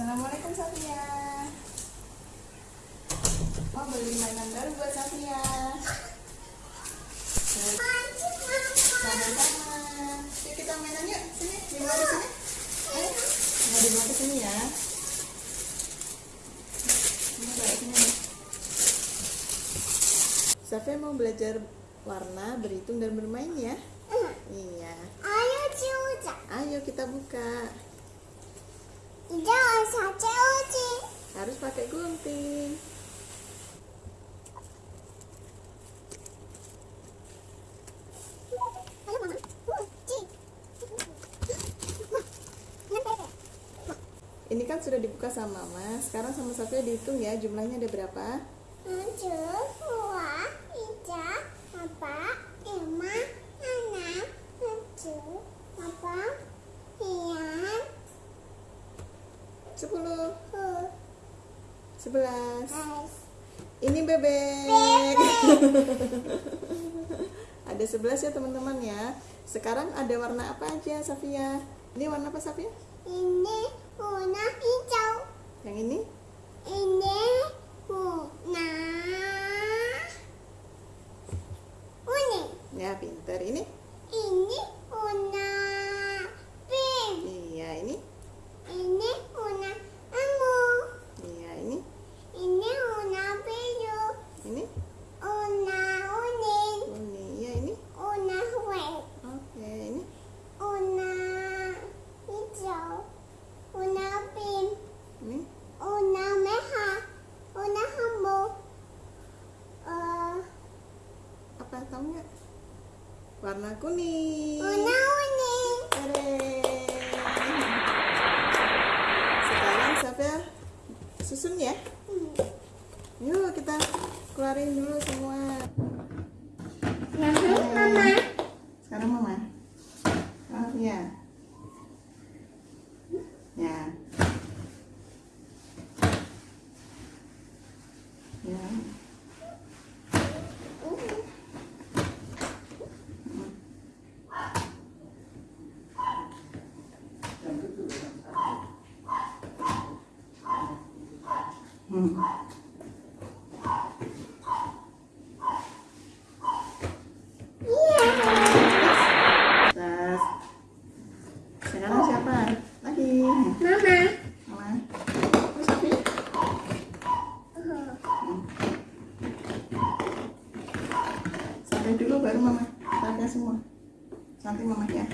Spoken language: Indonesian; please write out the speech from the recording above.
Assalamualaikum Safia. Mau beli mainan baru buat Safia. Sama-sama. Yuk kita mainan yuk. Sini, dibawa ke sini. Ayo, mau dibawa ke sini ya. Ini bawa sini nih. Safia mau belajar warna, berhitung dan bermain ya. Iya. Ayo. Ayo kita buka. Jangan saja uji. Harus pakai gunting. Ini kan sudah dibuka sama Mama. Sekarang sama Safia dihitung ya jumlahnya ada berapa? Tujuh, Sepuluh, sebelas. sebelas. Ini bebek. ada sebelas ya teman-teman ya. Sekarang ada warna apa aja Safia? Ini warna apa Safia? Ini warna hijau. Yang ini? Ini warna kuning. Ya pinter. Ini? Ini warna pink. Iya ini. Ini warna ungu. Iya ini. Ini warna biru. Ini? Warna kuning. Kuning. Iya ini. Warna white. Oke ini. Warna hijau. Warna pink. Ini. Warna merah. Warna hijau. Eh, Apa tahu nggak? Warna kuning. warna kuning. Sekarang Safia susun ya. Hmm. Yuk kita keluarin dulu semua. Mama. Sekarang mama. Oh iya. Ya. Ya. Hmm. Sekarang siapa? Lagi. Mama. Mama. Sampai dulu baru mama. Sampai semua. Nanti mama ya.